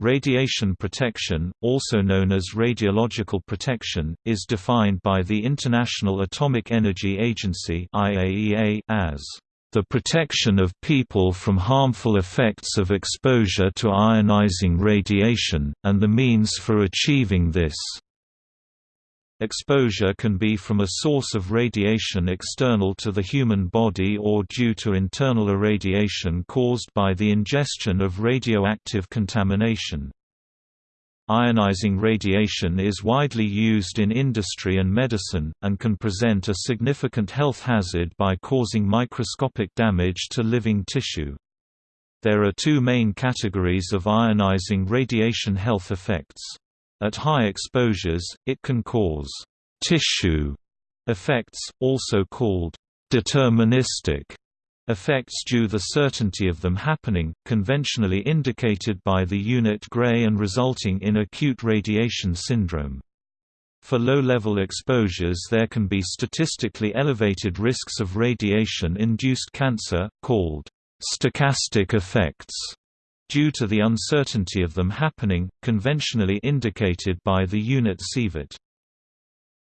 Radiation protection, also known as radiological protection, is defined by the International Atomic Energy Agency as the protection of people from harmful effects of exposure to ionizing radiation, and the means for achieving this. Exposure can be from a source of radiation external to the human body or due to internal irradiation caused by the ingestion of radioactive contamination. Ionizing radiation is widely used in industry and medicine, and can present a significant health hazard by causing microscopic damage to living tissue. There are two main categories of ionizing radiation health effects. At high exposures, it can cause tissue effects, also called deterministic effects due to the certainty of them happening, conventionally indicated by the unit gray and resulting in acute radiation syndrome. For low-level exposures there can be statistically elevated risks of radiation-induced cancer, called stochastic effects due to the uncertainty of them happening, conventionally indicated by the unit sievert.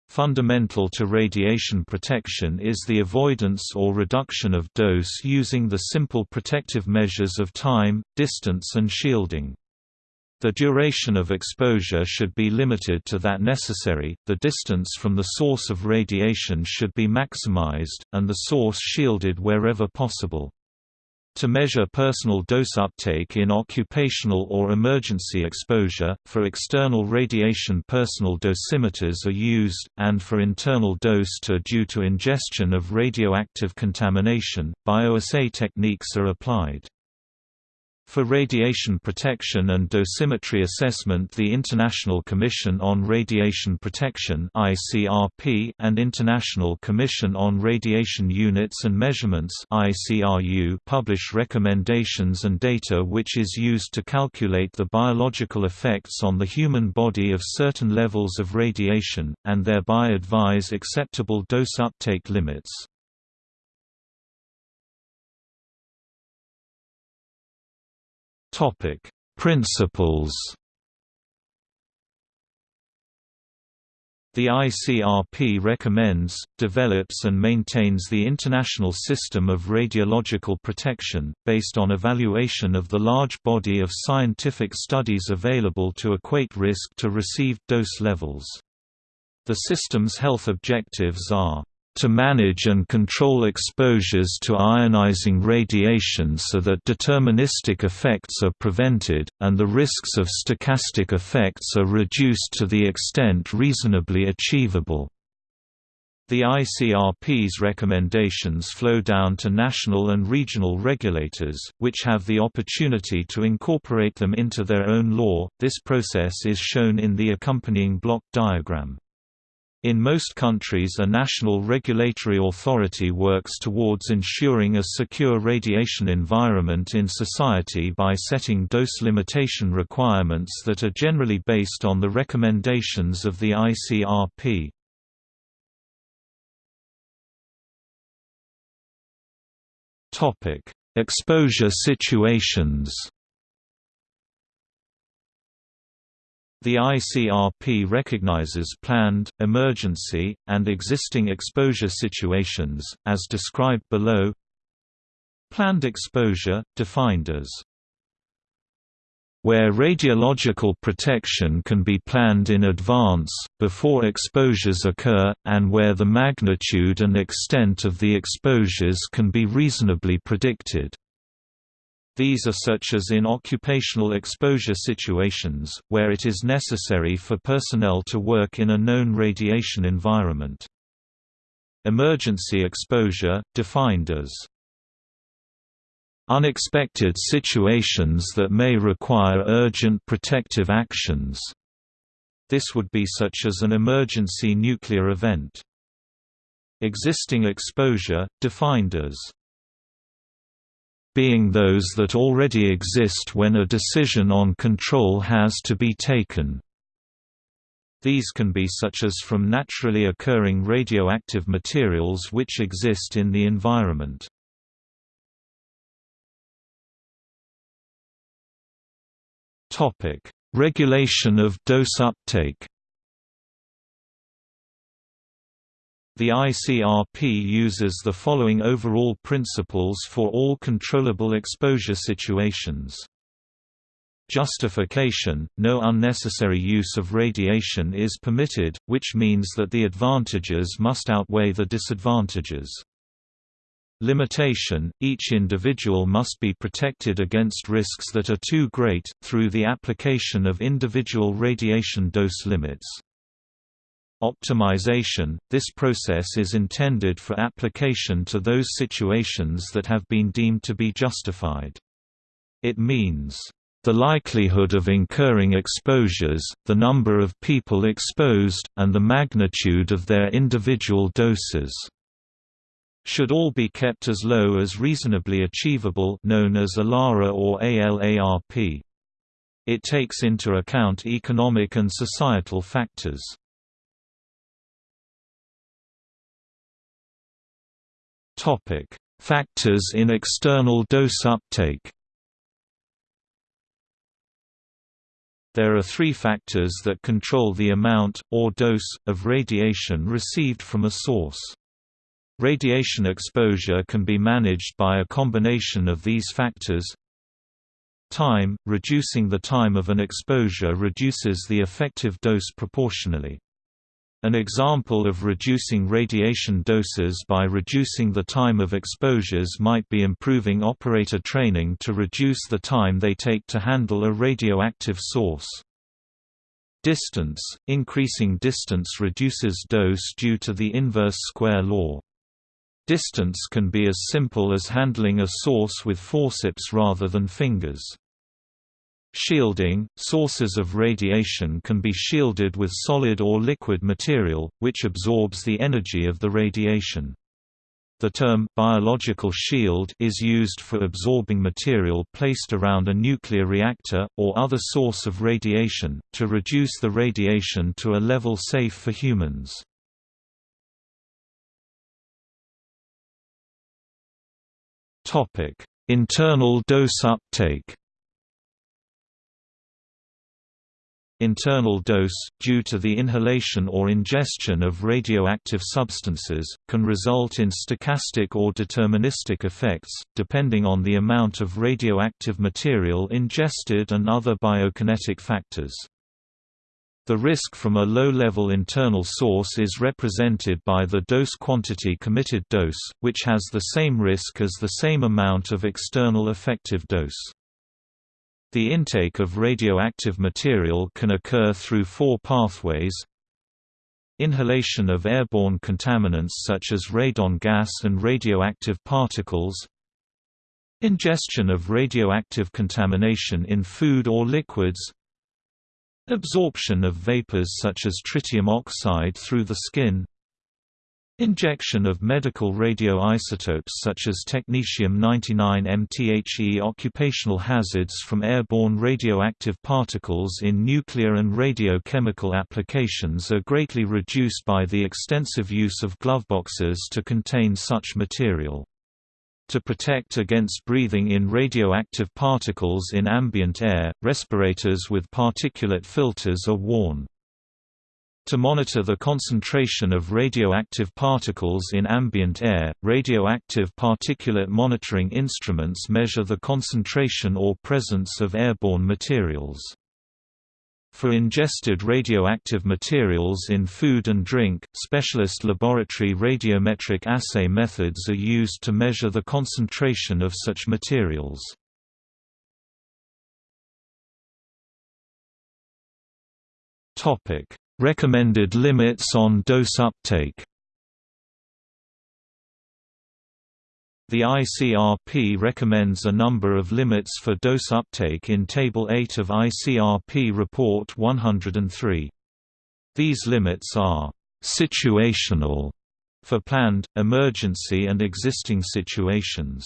Fundamental to radiation protection is the avoidance or reduction of dose using the simple protective measures of time, distance and shielding. The duration of exposure should be limited to that necessary, the distance from the source of radiation should be maximized, and the source shielded wherever possible. To measure personal dose uptake in occupational or emergency exposure, for external radiation personal dosimeters are used, and for internal dose to due to ingestion of radioactive contamination, bioassay techniques are applied. For radiation protection and dosimetry assessment the International Commission on Radiation Protection and International Commission on Radiation Units and Measurements publish recommendations and data which is used to calculate the biological effects on the human body of certain levels of radiation, and thereby advise acceptable dose uptake limits. Topic: Principles. The ICRP recommends, develops and maintains the international system of radiological protection, based on evaluation of the large body of scientific studies available to equate risk to received dose levels. The system's health objectives are to manage and control exposures to ionizing radiation so that deterministic effects are prevented, and the risks of stochastic effects are reduced to the extent reasonably achievable. The ICRP's recommendations flow down to national and regional regulators, which have the opportunity to incorporate them into their own law. This process is shown in the accompanying block diagram. In most countries a national regulatory authority works towards ensuring a secure radiation environment in society by setting dose limitation requirements that are generally based on the recommendations of the ICRP. Exposure situations The ICRP recognizes planned, emergency, and existing exposure situations, as described below. Planned exposure, defined as where radiological protection can be planned in advance, before exposures occur, and where the magnitude and extent of the exposures can be reasonably predicted. These are such as in occupational exposure situations, where it is necessary for personnel to work in a known radiation environment. Emergency exposure, defined as unexpected situations that may require urgent protective actions. This would be such as an emergency nuclear event. Existing exposure, defined as being those that already exist when a decision on control has to be taken. These can be such as from naturally occurring radioactive materials which exist in the environment. Regulation of dose uptake The ICRP uses the following overall principles for all controllable exposure situations. Justification – No unnecessary use of radiation is permitted, which means that the advantages must outweigh the disadvantages. Limitation – Each individual must be protected against risks that are too great, through the application of individual radiation dose limits. Optimization – This process is intended for application to those situations that have been deemed to be justified. It means, "...the likelihood of incurring exposures, the number of people exposed, and the magnitude of their individual doses." should all be kept as low as reasonably achievable known as ALARA or ALARP. It takes into account economic and societal factors. Topic: Factors in external dose uptake. There are three factors that control the amount, or dose, of radiation received from a source. Radiation exposure can be managed by a combination of these factors. Time – Reducing the time of an exposure reduces the effective dose proportionally. An example of reducing radiation doses by reducing the time of exposures might be improving operator training to reduce the time they take to handle a radioactive source. Distance – Increasing distance reduces dose due to the inverse square law. Distance can be as simple as handling a source with forceps rather than fingers. Shielding – Sources of radiation can be shielded with solid or liquid material, which absorbs the energy of the radiation. The term biological shield is used for absorbing material placed around a nuclear reactor, or other source of radiation, to reduce the radiation to a level safe for humans. Internal dose uptake Internal dose, due to the inhalation or ingestion of radioactive substances, can result in stochastic or deterministic effects, depending on the amount of radioactive material ingested and other biokinetic factors. The risk from a low-level internal source is represented by the dose quantity committed dose, which has the same risk as the same amount of external effective dose. The intake of radioactive material can occur through four pathways. Inhalation of airborne contaminants such as radon gas and radioactive particles. Ingestion of radioactive contamination in food or liquids. Absorption of vapors such as tritium oxide through the skin Injection of medical radioisotopes such as technetium-99 MTHE occupational hazards from airborne radioactive particles in nuclear and radiochemical applications are greatly reduced by the extensive use of gloveboxes to contain such material. To protect against breathing in radioactive particles in ambient air, respirators with particulate filters are worn. To monitor the concentration of radioactive particles in ambient air, radioactive particulate monitoring instruments measure the concentration or presence of airborne materials. For ingested radioactive materials in food and drink, specialist laboratory radiometric assay methods are used to measure the concentration of such materials. Topic: Recommended limits on dose uptake The ICRP recommends a number of limits for dose uptake in Table 8 of ICRP Report 103. These limits are «situational» for planned, emergency and existing situations.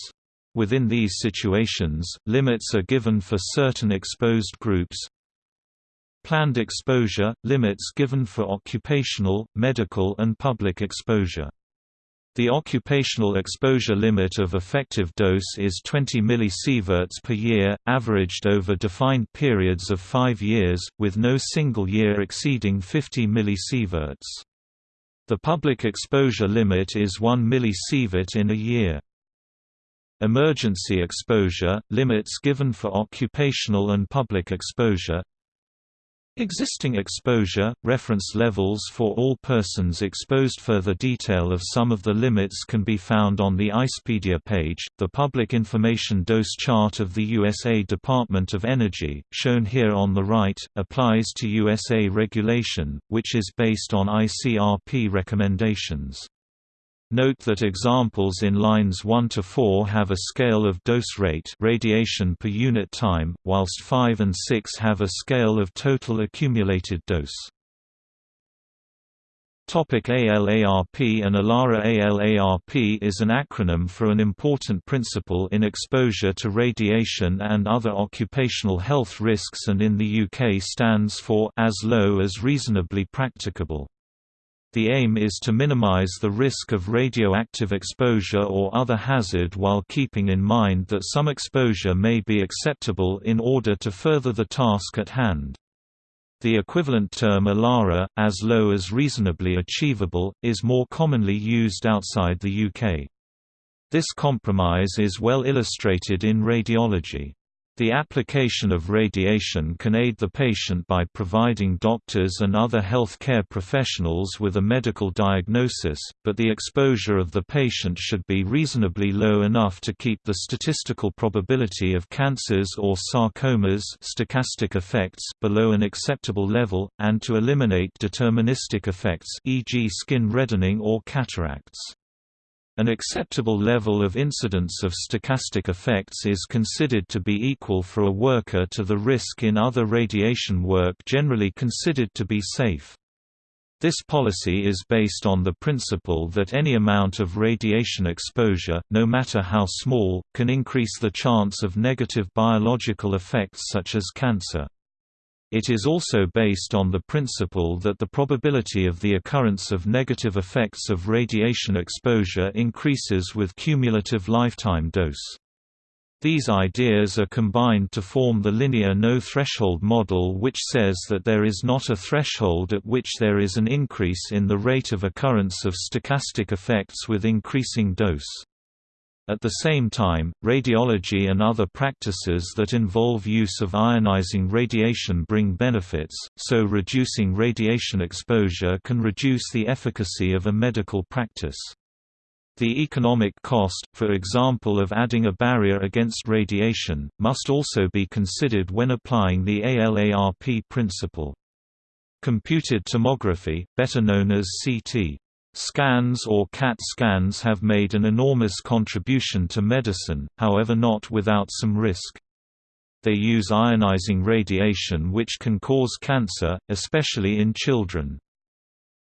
Within these situations, limits are given for certain exposed groups, Planned exposure – limits given for occupational, medical and public exposure. The occupational exposure limit of effective dose is 20 millisieverts per year, averaged over defined periods of five years, with no single year exceeding 50 millisieverts. The public exposure limit is 1 millisievert in a year. Emergency exposure – limits given for occupational and public exposure Existing exposure, reference levels for all persons exposed. Further detail of some of the limits can be found on the ICEpedia page. The Public Information Dose Chart of the USA Department of Energy, shown here on the right, applies to USA regulation, which is based on ICRP recommendations. Note that examples in lines 1 to 4 have a scale of dose rate radiation per unit time, whilst 5 and 6 have a scale of total accumulated dose. Topic ALARP and ALARA ALARP is an acronym for an important principle in exposure to radiation and other occupational health risks and in the UK stands for as low as reasonably practicable. The aim is to minimize the risk of radioactive exposure or other hazard while keeping in mind that some exposure may be acceptable in order to further the task at hand. The equivalent term ALARA, as low as reasonably achievable, is more commonly used outside the UK. This compromise is well illustrated in radiology. The application of radiation can aid the patient by providing doctors and other health care professionals with a medical diagnosis, but the exposure of the patient should be reasonably low enough to keep the statistical probability of cancers or sarcomas stochastic effects below an acceptable level, and to eliminate deterministic effects e.g. skin reddening or cataracts. An acceptable level of incidence of stochastic effects is considered to be equal for a worker to the risk in other radiation work generally considered to be safe. This policy is based on the principle that any amount of radiation exposure, no matter how small, can increase the chance of negative biological effects such as cancer. It is also based on the principle that the probability of the occurrence of negative effects of radiation exposure increases with cumulative lifetime dose. These ideas are combined to form the linear no-threshold model which says that there is not a threshold at which there is an increase in the rate of occurrence of stochastic effects with increasing dose. At the same time, radiology and other practices that involve use of ionizing radiation bring benefits, so reducing radiation exposure can reduce the efficacy of a medical practice. The economic cost, for example of adding a barrier against radiation, must also be considered when applying the ALARP principle. Computed tomography, better known as CT Scans or CAT scans have made an enormous contribution to medicine, however not without some risk. They use ionizing radiation which can cause cancer, especially in children.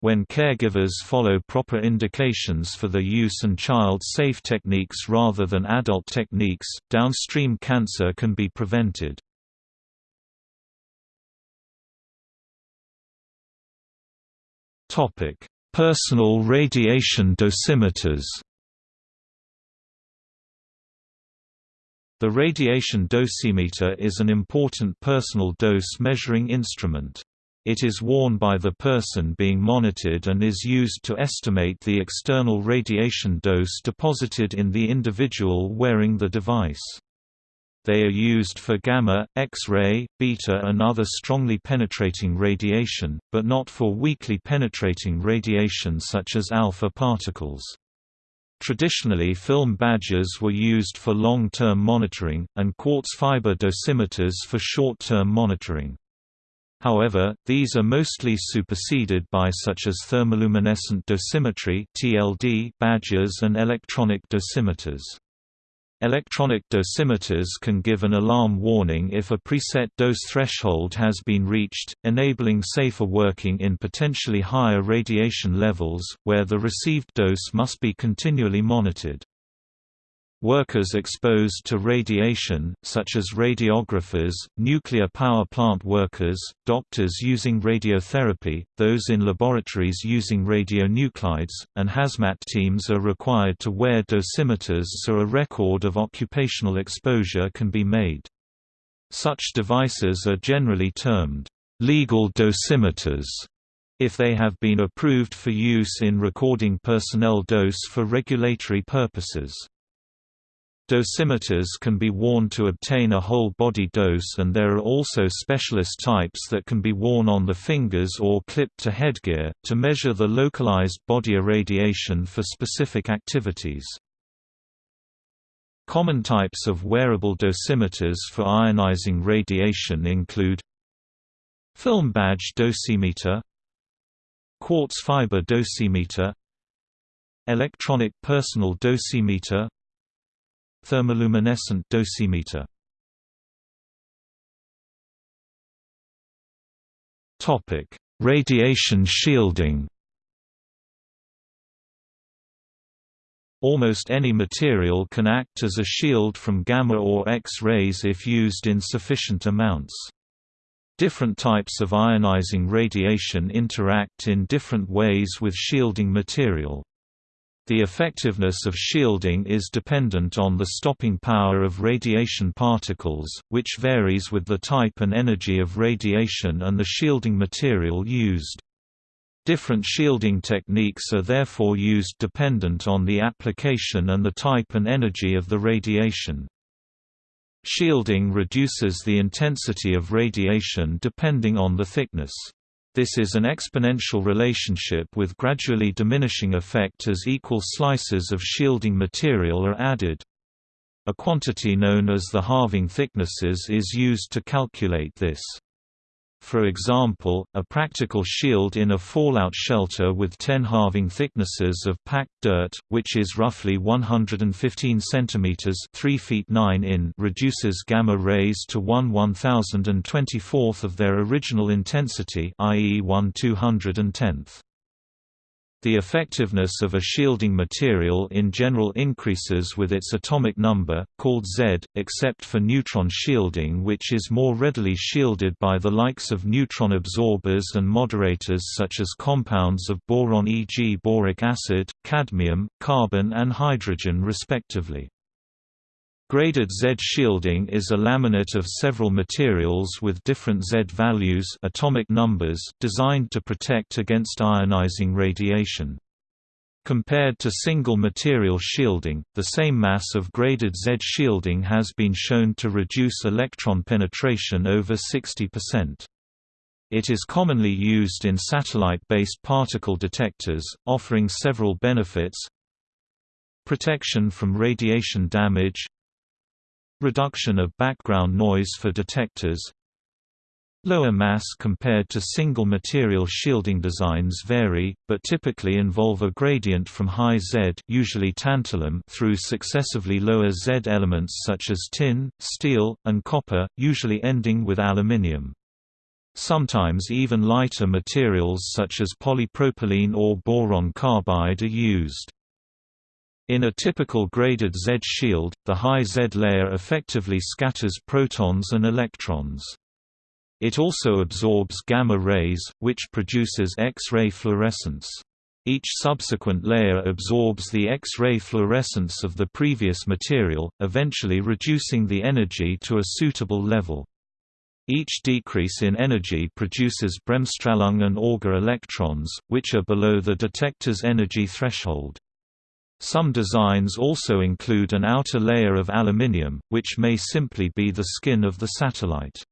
When caregivers follow proper indications for the use and child-safe techniques rather than adult techniques, downstream cancer can be prevented. Topic: Personal radiation dosimeters The radiation dosimeter is an important personal dose measuring instrument. It is worn by the person being monitored and is used to estimate the external radiation dose deposited in the individual wearing the device. They are used for gamma, X-ray, beta and other strongly penetrating radiation, but not for weakly penetrating radiation such as alpha particles. Traditionally film badges were used for long-term monitoring, and quartz fiber dosimeters for short-term monitoring. However, these are mostly superseded by such as thermoluminescent dosimetry (TLD) badges and electronic dosimeters. Electronic dosimeters can give an alarm warning if a preset dose threshold has been reached, enabling safer working in potentially higher radiation levels, where the received dose must be continually monitored. Workers exposed to radiation, such as radiographers, nuclear power plant workers, doctors using radiotherapy, those in laboratories using radionuclides, and hazmat teams are required to wear dosimeters so a record of occupational exposure can be made. Such devices are generally termed legal dosimeters if they have been approved for use in recording personnel dose for regulatory purposes. Dosimeters can be worn to obtain a whole-body dose and there are also specialist types that can be worn on the fingers or clipped to headgear, to measure the localized body irradiation for specific activities. Common types of wearable dosimeters for ionizing radiation include Film badge dosimeter Quartz fiber dosimeter Electronic personal dosimeter Thermoluminescent dosimeter Topic: Radiation shielding Almost any material can act as a shield from gamma or X-rays if used in sufficient amounts. Different types of ionizing radiation interact in different ways with shielding material. The effectiveness of shielding is dependent on the stopping power of radiation particles, which varies with the type and energy of radiation and the shielding material used. Different shielding techniques are therefore used dependent on the application and the type and energy of the radiation. Shielding reduces the intensity of radiation depending on the thickness. This is an exponential relationship with gradually diminishing effect as equal slices of shielding material are added. A quantity known as the halving thicknesses is used to calculate this. For example, a practical shield in a fallout shelter with 10 halving thicknesses of packed dirt, which is roughly 115 cm 3 feet 9 in reduces gamma rays to 1 1024th of their original intensity i.e. 1 210th. The effectiveness of a shielding material in general increases with its atomic number, called Z, except for neutron shielding which is more readily shielded by the likes of neutron absorbers and moderators such as compounds of boron e.g. boric acid, cadmium, carbon and hydrogen respectively. Graded Z shielding is a laminate of several materials with different Z values atomic numbers designed to protect against ionizing radiation. Compared to single material shielding, the same mass of graded Z shielding has been shown to reduce electron penetration over 60%. It is commonly used in satellite-based particle detectors, offering several benefits Protection from radiation damage Reduction of background noise for detectors Lower mass compared to single material shielding designs vary, but typically involve a gradient from high Z usually tantalum through successively lower Z elements such as tin, steel, and copper, usually ending with aluminium. Sometimes even lighter materials such as polypropylene or boron carbide are used. In a typical graded Z shield, the high Z layer effectively scatters protons and electrons. It also absorbs gamma rays, which produces X-ray fluorescence. Each subsequent layer absorbs the X-ray fluorescence of the previous material, eventually reducing the energy to a suitable level. Each decrease in energy produces bremsstrahlung and Auger electrons, which are below the detector's energy threshold. Some designs also include an outer layer of aluminium, which may simply be the skin of the satellite.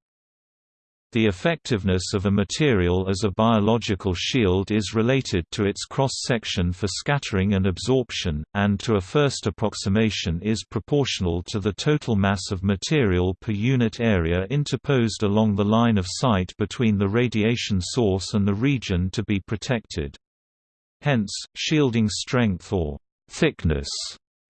The effectiveness of a material as a biological shield is related to its cross-section for scattering and absorption, and to a first approximation is proportional to the total mass of material per unit area interposed along the line of sight between the radiation source and the region to be protected. Hence, shielding strength or Thickness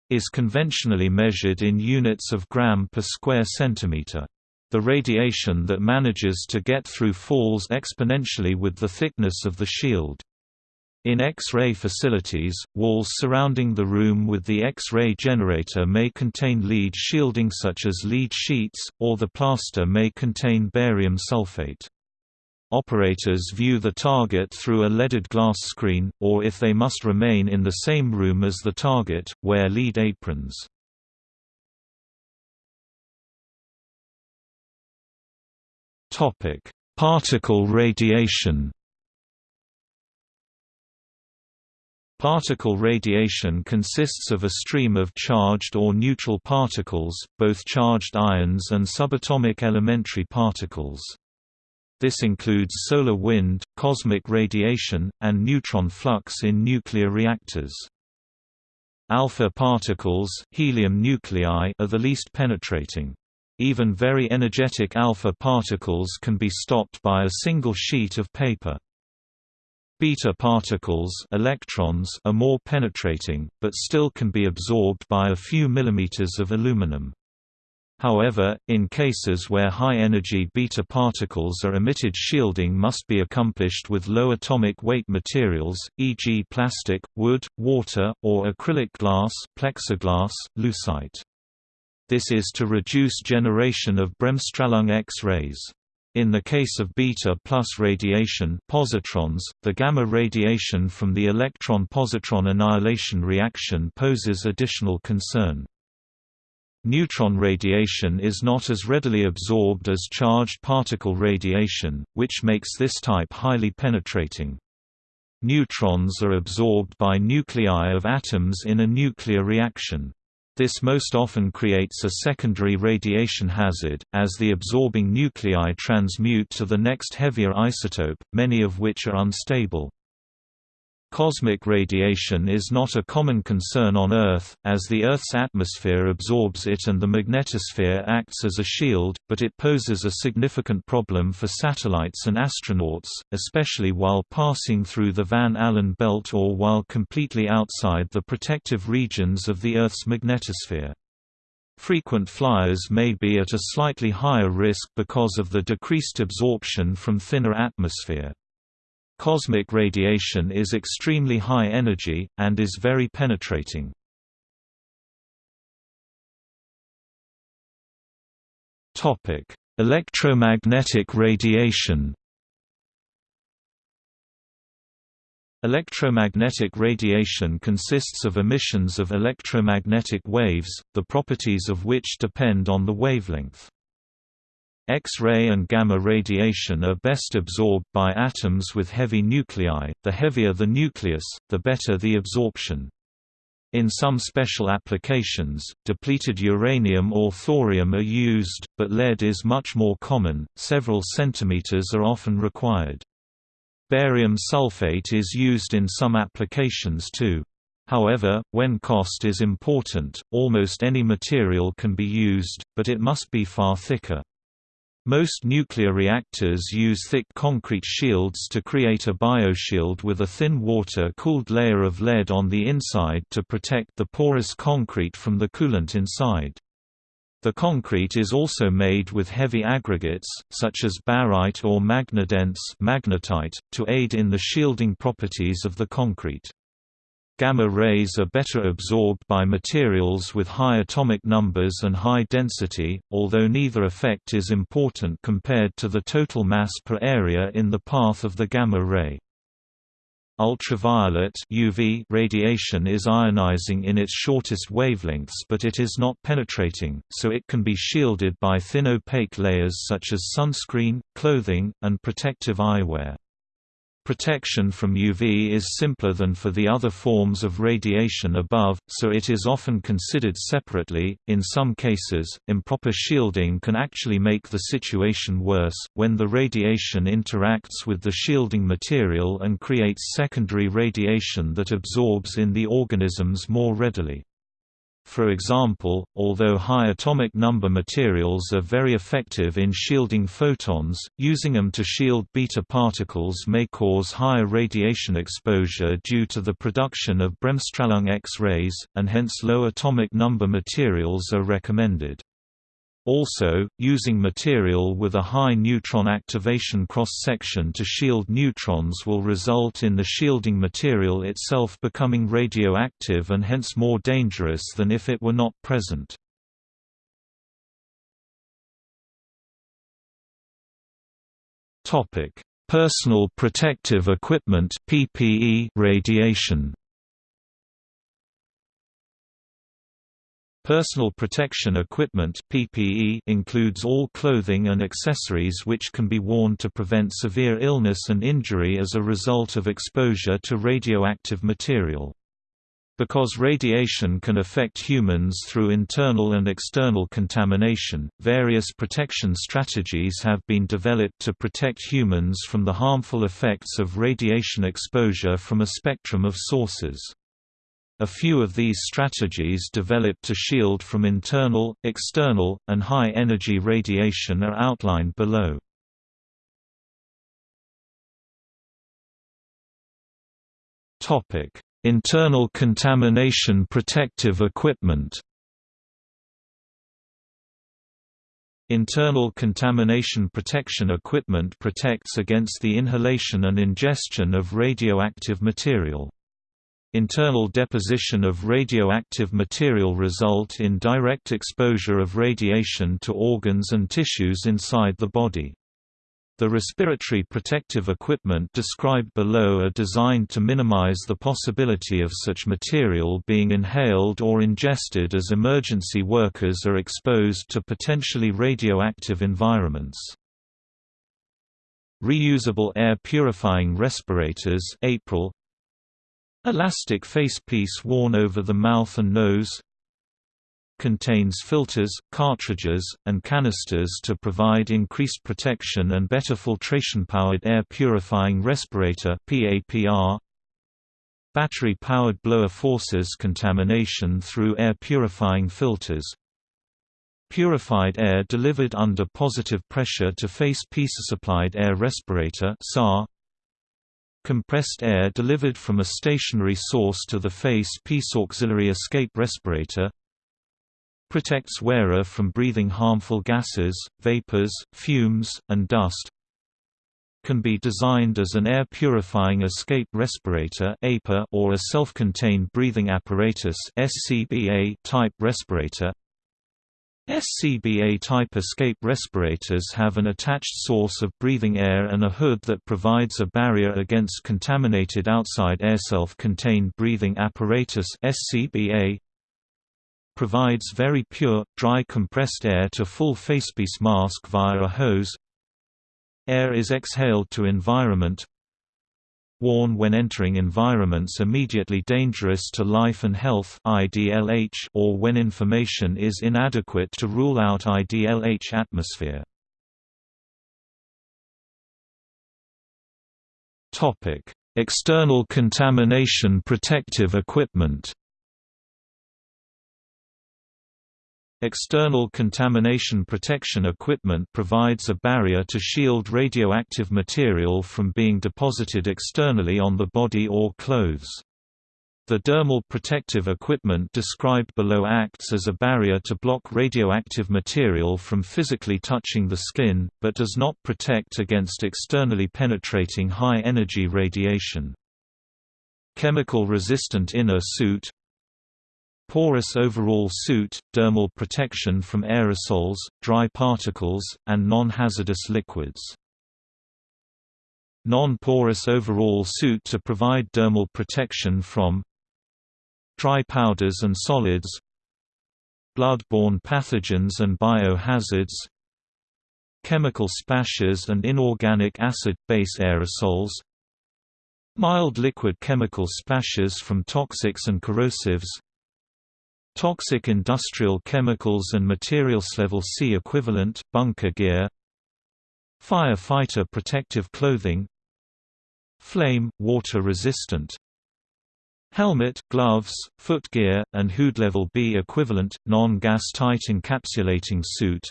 is conventionally measured in units of gram per square centimeter. The radiation that manages to get through falls exponentially with the thickness of the shield. In X-ray facilities, walls surrounding the room with the X-ray generator may contain lead shielding such as lead sheets, or the plaster may contain barium sulfate. Operators view the target through a leaded glass screen, or if they must remain in the same room as the target, wear lead aprons. Particle radiation Particle radiation consists of a stream of charged or neutral particles, both charged ions and subatomic elementary particles. This includes solar wind, cosmic radiation, and neutron flux in nuclear reactors. Alpha particles helium nuclei are the least penetrating. Even very energetic alpha particles can be stopped by a single sheet of paper. Beta particles electrons are more penetrating, but still can be absorbed by a few millimeters of aluminum. However, in cases where high-energy beta particles are emitted shielding must be accomplished with low atomic weight materials, e.g. plastic, wood, water, or acrylic glass plexiglass, lucite. This is to reduce generation of bremsstrahlung X-rays. In the case of beta plus radiation positrons, the gamma radiation from the electron-positron annihilation reaction poses additional concern. Neutron radiation is not as readily absorbed as charged particle radiation, which makes this type highly penetrating. Neutrons are absorbed by nuclei of atoms in a nuclear reaction. This most often creates a secondary radiation hazard, as the absorbing nuclei transmute to the next heavier isotope, many of which are unstable. Cosmic radiation is not a common concern on Earth, as the Earth's atmosphere absorbs it and the magnetosphere acts as a shield, but it poses a significant problem for satellites and astronauts, especially while passing through the Van Allen belt or while completely outside the protective regions of the Earth's magnetosphere. Frequent flyers may be at a slightly higher risk because of the decreased absorption from thinner atmosphere. Cosmic radiation is extremely high energy, and is very penetrating. Electromagnetic radiation Electromagnetic radiation consists of emissions of electromagnetic waves, the properties of which depend on the wavelength. X-ray and gamma radiation are best absorbed by atoms with heavy nuclei, the heavier the nucleus, the better the absorption. In some special applications, depleted uranium or thorium are used, but lead is much more common, several centimeters are often required. Barium sulfate is used in some applications too. However, when cost is important, almost any material can be used, but it must be far thicker. Most nuclear reactors use thick concrete shields to create a bioshield with a thin water-cooled layer of lead on the inside to protect the porous concrete from the coolant inside. The concrete is also made with heavy aggregates, such as barite or magnetite, to aid in the shielding properties of the concrete. Gamma rays are better absorbed by materials with high atomic numbers and high density, although neither effect is important compared to the total mass per area in the path of the gamma ray. Ultraviolet UV radiation is ionizing in its shortest wavelengths but it is not penetrating, so it can be shielded by thin opaque layers such as sunscreen, clothing, and protective eyewear. Protection from UV is simpler than for the other forms of radiation above, so it is often considered separately. In some cases, improper shielding can actually make the situation worse, when the radiation interacts with the shielding material and creates secondary radiation that absorbs in the organisms more readily. For example, although high atomic number materials are very effective in shielding photons, using them to shield beta particles may cause higher radiation exposure due to the production of bremsstrahlung X-rays, and hence low atomic number materials are recommended. Also, using material with a high neutron activation cross-section to shield neutrons will result in the shielding material itself becoming radioactive and hence more dangerous than if it were not present. Personal protective equipment PPE radiation Personal protection equipment PPE includes all clothing and accessories which can be worn to prevent severe illness and injury as a result of exposure to radioactive material. Because radiation can affect humans through internal and external contamination, various protection strategies have been developed to protect humans from the harmful effects of radiation exposure from a spectrum of sources. A few of these strategies developed to shield from internal, external, and high-energy radiation are outlined below. Internal contamination protective equipment Internal contamination protection equipment protects against the inhalation and ingestion of radioactive material. Internal deposition of radioactive material result in direct exposure of radiation to organs and tissues inside the body. The respiratory protective equipment described below are designed to minimize the possibility of such material being inhaled or ingested as emergency workers are exposed to potentially radioactive environments. Reusable air purifying respirators April Elastic facepiece worn over the mouth and nose Contains filters, cartridges, and canisters to provide increased protection and better filtration-powered air purifying respirator Battery-powered blower forces contamination through air purifying filters. Purified air delivered under positive pressure to face piece supplied air respirator SAR compressed air delivered from a stationary source to the face piece auxiliary escape respirator protects wearer from breathing harmful gases, vapors, fumes, and dust can be designed as an air purifying escape respirator or a self-contained breathing apparatus type respirator SCBA-type escape respirators have an attached source of breathing air and a hood that provides a barrier against contaminated outside air. Self-contained breathing apparatus SCBA provides very pure, dry compressed air to full facepiece mask via a hose. Air is exhaled to environment worn when entering environments immediately dangerous to life and health IDLH or when information is inadequate to rule out IDLH atmosphere. External contamination protective equipment External contamination protection equipment provides a barrier to shield radioactive material from being deposited externally on the body or clothes. The dermal protective equipment described below acts as a barrier to block radioactive material from physically touching the skin, but does not protect against externally penetrating high-energy radiation. Chemical-resistant inner suit Porous overall suit, dermal protection from aerosols, dry particles, and non-hazardous liquids. Non-porous overall suit to provide dermal protection from dry powders and solids blood-borne pathogens and biohazards chemical splashes and inorganic acid-base aerosols mild liquid chemical splashes from toxics and corrosives Toxic industrial chemicals and materials level C equivalent, bunker gear. Firefighter protective clothing. Flame, water resistant. Helmet, gloves, footgear, and hood level B equivalent, non-gas tight encapsulating suit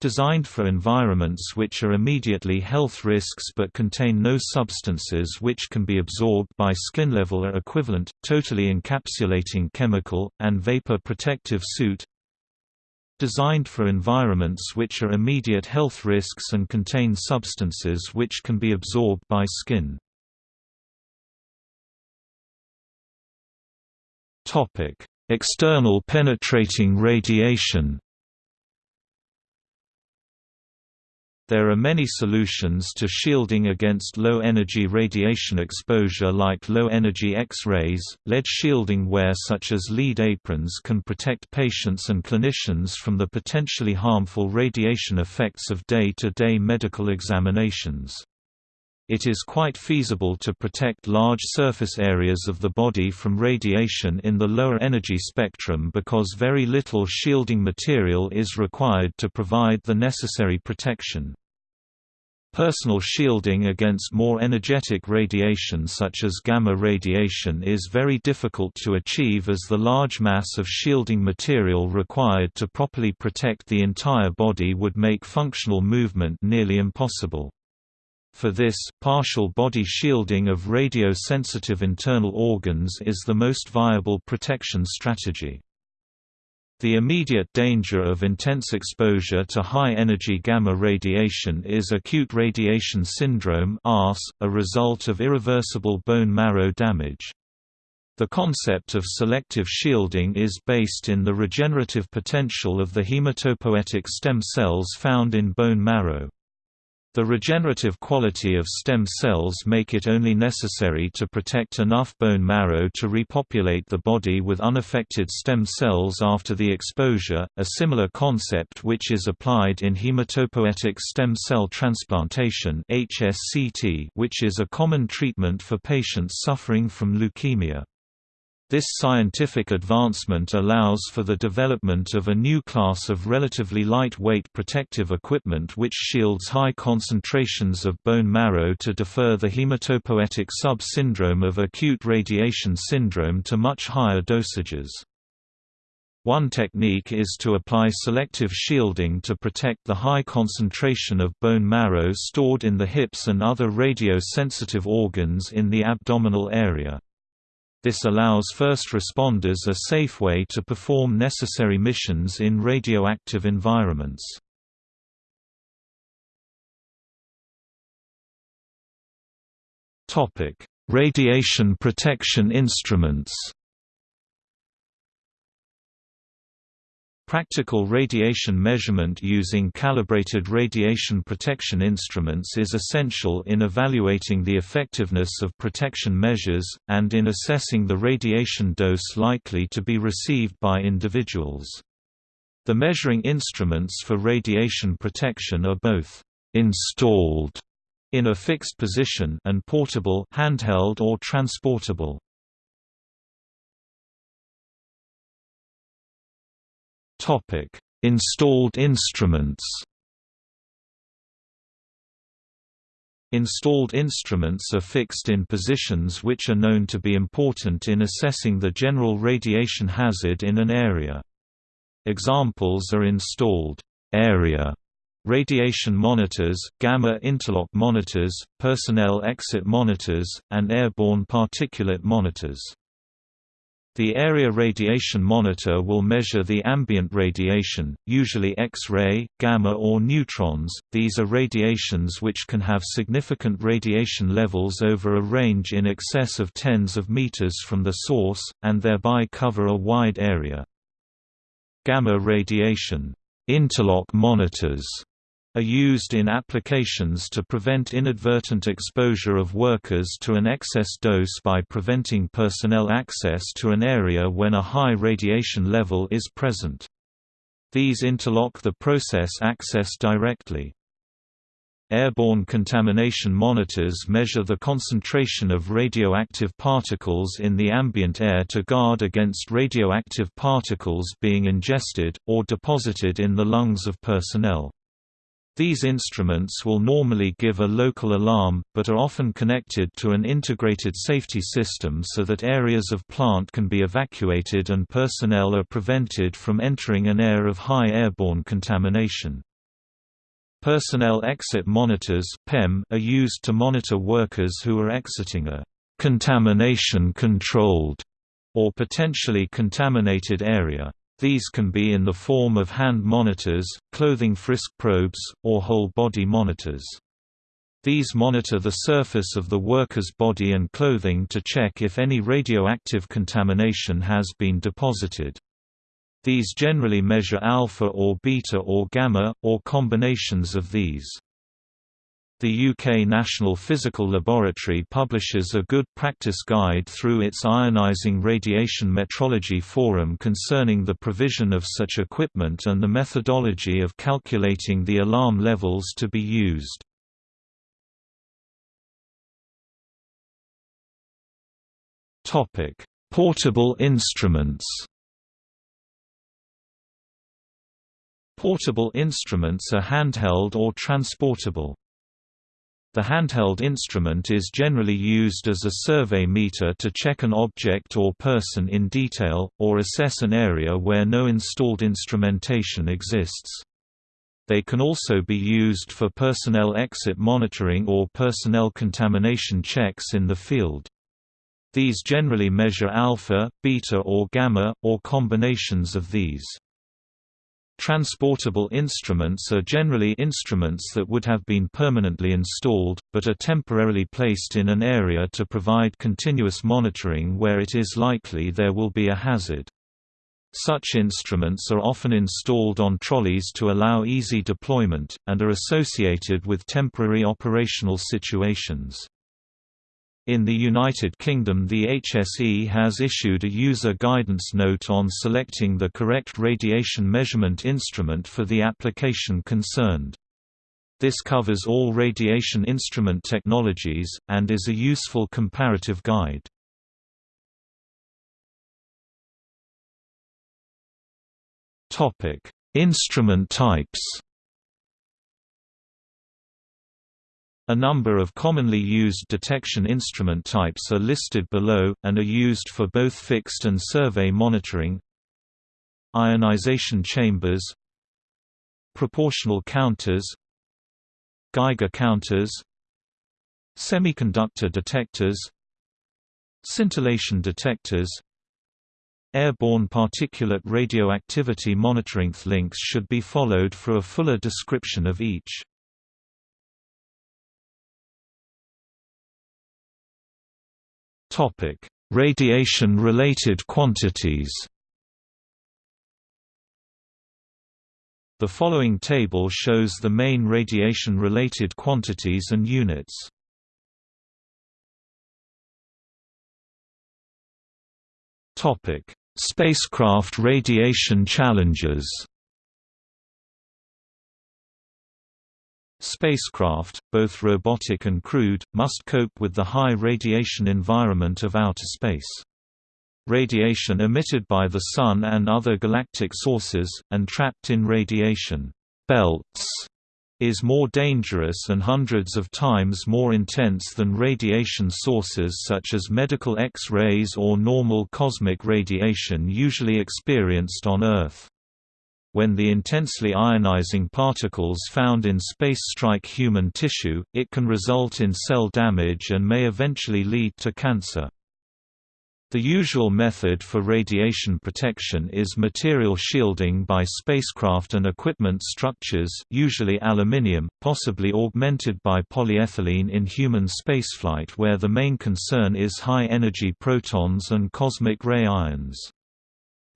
Designed for environments which are immediately health risks but contain no substances which can be absorbed by skin level or equivalent, totally encapsulating chemical, and vapor protective suit designed for environments which are immediate health risks and contain substances which can be absorbed by skin. External penetrating radiation There are many solutions to shielding against low-energy radiation exposure like low-energy X-rays. Lead shielding wear such as lead aprons can protect patients and clinicians from the potentially harmful radiation effects of day-to-day -day medical examinations. It is quite feasible to protect large surface areas of the body from radiation in the lower energy spectrum because very little shielding material is required to provide the necessary protection. Personal shielding against more energetic radiation such as gamma radiation is very difficult to achieve as the large mass of shielding material required to properly protect the entire body would make functional movement nearly impossible. For this, partial body shielding of radio-sensitive internal organs is the most viable protection strategy. The immediate danger of intense exposure to high-energy gamma radiation is acute radiation syndrome a result of irreversible bone marrow damage. The concept of selective shielding is based in the regenerative potential of the hematopoietic stem cells found in bone marrow. The regenerative quality of stem cells make it only necessary to protect enough bone marrow to repopulate the body with unaffected stem cells after the exposure, a similar concept which is applied in hematopoietic stem cell transplantation which is a common treatment for patients suffering from leukemia. This scientific advancement allows for the development of a new class of relatively lightweight protective equipment which shields high concentrations of bone marrow to defer the hematopoietic sub-syndrome of acute radiation syndrome to much higher dosages. One technique is to apply selective shielding to protect the high concentration of bone marrow stored in the hips and other radio-sensitive organs in the abdominal area. This allows first responders a safe way to perform necessary missions in radioactive environments. Radiation protection instruments Practical radiation measurement using calibrated radiation protection instruments is essential in evaluating the effectiveness of protection measures, and in assessing the radiation dose likely to be received by individuals. The measuring instruments for radiation protection are both installed in a fixed position and portable handheld or transportable. Topic: Installed instruments. Installed instruments are fixed in positions which are known to be important in assessing the general radiation hazard in an area. Examples are installed area radiation monitors, gamma interlock monitors, personnel exit monitors, and airborne particulate monitors. The area radiation monitor will measure the ambient radiation, usually X-ray, gamma or neutrons. These are radiations which can have significant radiation levels over a range in excess of tens of meters from the source, and thereby cover a wide area. Gamma radiation interlock monitors are used in applications to prevent inadvertent exposure of workers to an excess dose by preventing personnel access to an area when a high radiation level is present. These interlock the process access directly. Airborne contamination monitors measure the concentration of radioactive particles in the ambient air to guard against radioactive particles being ingested, or deposited in the lungs of personnel. These instruments will normally give a local alarm, but are often connected to an integrated safety system so that areas of plant can be evacuated and personnel are prevented from entering an air of high airborne contamination. Personnel exit monitors are used to monitor workers who are exiting a contamination-controlled or potentially contaminated area. These can be in the form of hand monitors, clothing frisk probes, or whole-body monitors. These monitor the surface of the worker's body and clothing to check if any radioactive contamination has been deposited. These generally measure alpha or beta or gamma, or combinations of these. The UK National Physical Laboratory publishes a good practice guide through its Ionising Radiation Metrology Forum concerning the provision of such equipment and the methodology of calculating the alarm levels to be used. Portable instruments Portable instruments are handheld or transportable. The handheld instrument is generally used as a survey meter to check an object or person in detail, or assess an area where no installed instrumentation exists. They can also be used for personnel exit monitoring or personnel contamination checks in the field. These generally measure alpha, beta or gamma, or combinations of these. Transportable instruments are generally instruments that would have been permanently installed, but are temporarily placed in an area to provide continuous monitoring where it is likely there will be a hazard. Such instruments are often installed on trolleys to allow easy deployment, and are associated with temporary operational situations. In the United Kingdom the HSE has issued a user guidance note on selecting the correct radiation measurement instrument for the application concerned. This covers all radiation instrument technologies, and is a useful comparative guide. Instrument types A number of commonly used detection instrument types are listed below, and are used for both fixed and survey monitoring. Ionization chambers. Proportional counters. Geiger counters. Semiconductor detectors. Scintillation detectors. Airborne particulate radioactivity monitoring links should be followed for a fuller description of each. Radiation-related quantities. The following table shows the main radiation-related quantities and units. Topic: Spacecraft radiation challenges. Spacecraft, both robotic and crewed, must cope with the high radiation environment of outer space. Radiation emitted by the Sun and other galactic sources, and trapped in radiation belts, is more dangerous and hundreds of times more intense than radiation sources such as medical X-rays or normal cosmic radiation usually experienced on Earth. When the intensely ionizing particles found in space strike human tissue, it can result in cell damage and may eventually lead to cancer. The usual method for radiation protection is material shielding by spacecraft and equipment structures usually aluminium, possibly augmented by polyethylene in human spaceflight where the main concern is high-energy protons and cosmic ray ions.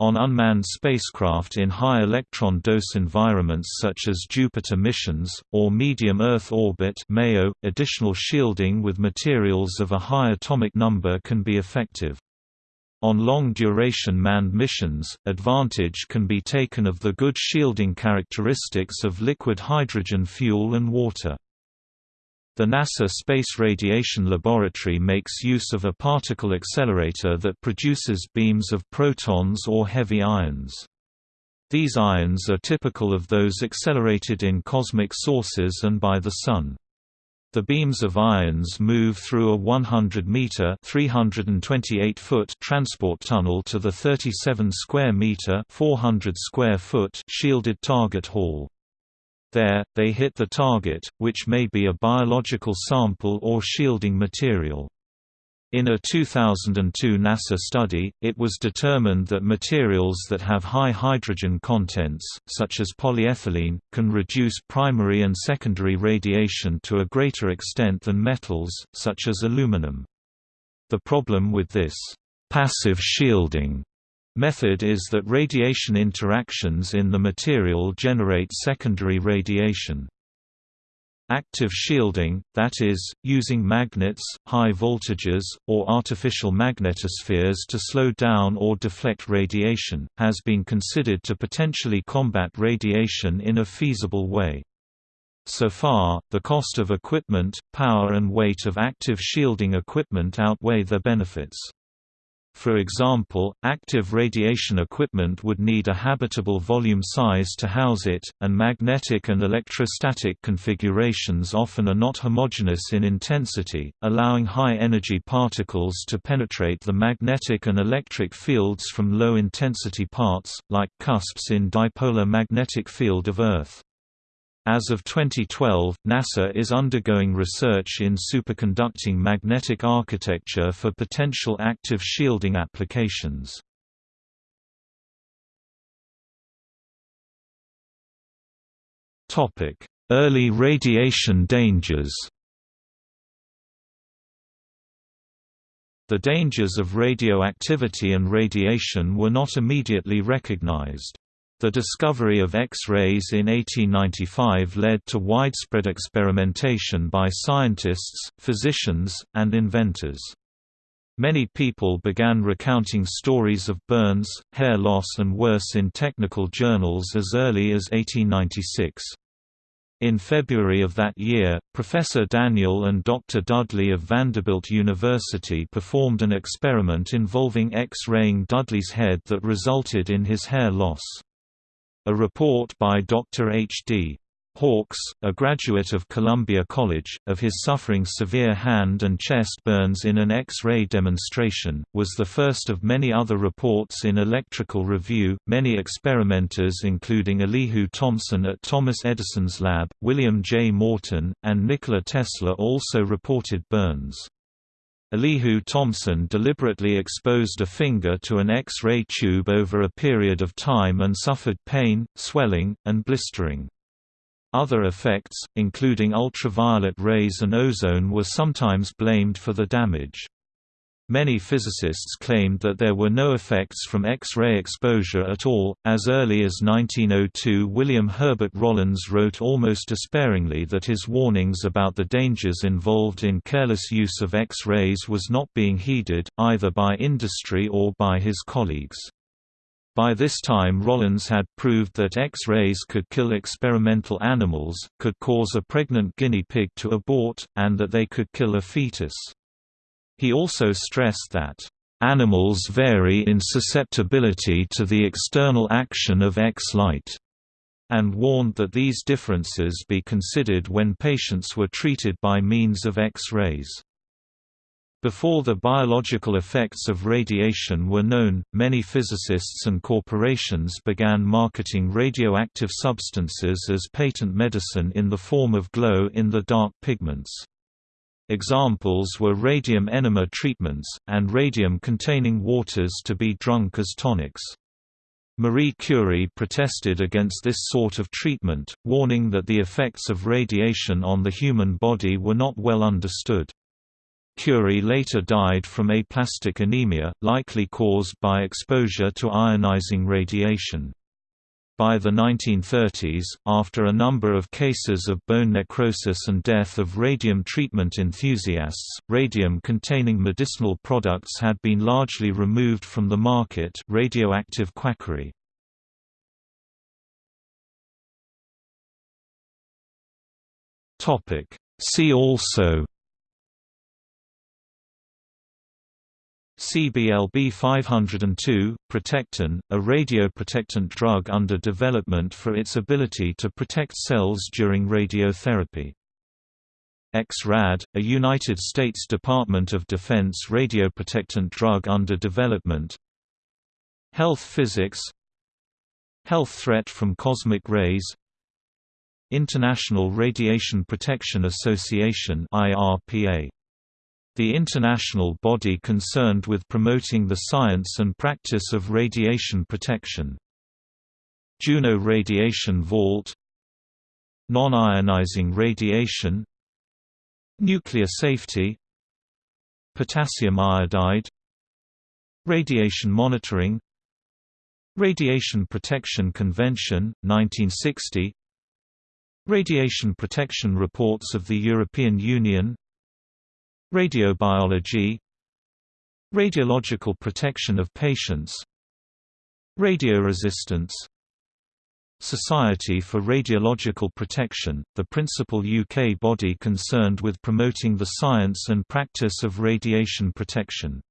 On unmanned spacecraft in high electron dose environments such as Jupiter missions, or medium Earth orbit MEO, additional shielding with materials of a high atomic number can be effective. On long-duration manned missions, advantage can be taken of the good shielding characteristics of liquid hydrogen fuel and water. The NASA Space Radiation Laboratory makes use of a particle accelerator that produces beams of protons or heavy ions. These ions are typical of those accelerated in cosmic sources and by the Sun. The beams of ions move through a 100-meter (328-foot) transport tunnel to the 37 square meter (400 square foot) shielded target hall. There, they hit the target, which may be a biological sample or shielding material. In a 2002 NASA study, it was determined that materials that have high hydrogen contents, such as polyethylene, can reduce primary and secondary radiation to a greater extent than metals, such as aluminum. The problem with this passive shielding method is that radiation interactions in the material generate secondary radiation. Active shielding, that is, using magnets, high voltages, or artificial magnetospheres to slow down or deflect radiation, has been considered to potentially combat radiation in a feasible way. So far, the cost of equipment, power and weight of active shielding equipment outweigh their benefits. For example, active radiation equipment would need a habitable volume size to house it, and magnetic and electrostatic configurations often are not homogeneous in intensity, allowing high-energy particles to penetrate the magnetic and electric fields from low-intensity parts, like cusps in dipolar magnetic field of Earth. As of 2012, NASA is undergoing research in superconducting magnetic architecture for potential active shielding applications. Early radiation dangers The dangers of radioactivity and radiation were not immediately recognized. The discovery of X-rays in 1895 led to widespread experimentation by scientists, physicians, and inventors. Many people began recounting stories of burns, hair loss and worse in technical journals as early as 1896. In February of that year, Professor Daniel and Dr. Dudley of Vanderbilt University performed an experiment involving X-raying Dudley's head that resulted in his hair loss. A report by Dr. H. D. Hawkes, a graduate of Columbia College, of his suffering severe hand and chest burns in an X-ray demonstration, was the first of many other reports in Electrical Review. Many experimenters including Elihu Thomson at Thomas Edison's lab, William J. Morton, and Nikola Tesla also reported burns. Elihu Thomson deliberately exposed a finger to an X-ray tube over a period of time and suffered pain, swelling, and blistering. Other effects, including ultraviolet rays and ozone were sometimes blamed for the damage. Many physicists claimed that there were no effects from X-ray exposure at all. As early as 1902, William Herbert Rollins wrote almost despairingly that his warnings about the dangers involved in careless use of X-rays was not being heeded, either by industry or by his colleagues. By this time Rollins had proved that X-rays could kill experimental animals, could cause a pregnant guinea pig to abort, and that they could kill a fetus. He also stressed that, "...animals vary in susceptibility to the external action of X-light." and warned that these differences be considered when patients were treated by means of X-rays. Before the biological effects of radiation were known, many physicists and corporations began marketing radioactive substances as patent medicine in the form of glow-in-the-dark pigments. Examples were radium enema treatments, and radium-containing waters to be drunk as tonics. Marie Curie protested against this sort of treatment, warning that the effects of radiation on the human body were not well understood. Curie later died from aplastic anemia, likely caused by exposure to ionizing radiation. By the 1930s, after a number of cases of bone necrosis and death of radium treatment enthusiasts, radium-containing medicinal products had been largely removed from the market radioactive quackery. See also CBLB 502, Protectan, a radioprotectant drug under development for its ability to protect cells during radiotherapy. Ex-Rad, a United States Department of Defense radioprotectant drug under development Health physics Health threat from cosmic rays International Radiation Protection Association IRPA The international body concerned with promoting the science and practice of radiation protection. Juno Radiation Vault Non-ionizing radiation Nuclear safety Potassium iodide Radiation monitoring Radiation Protection Convention, 1960 Radiation Protection Reports of the European Union Radiobiology. Radiological protection of patients. Radioresistance. Society for Radiological Protection, the principal UK body concerned with promoting the science and practice of radiation protection.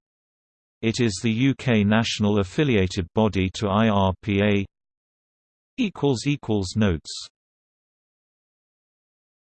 It is the UK national affiliated body to IRPA Notes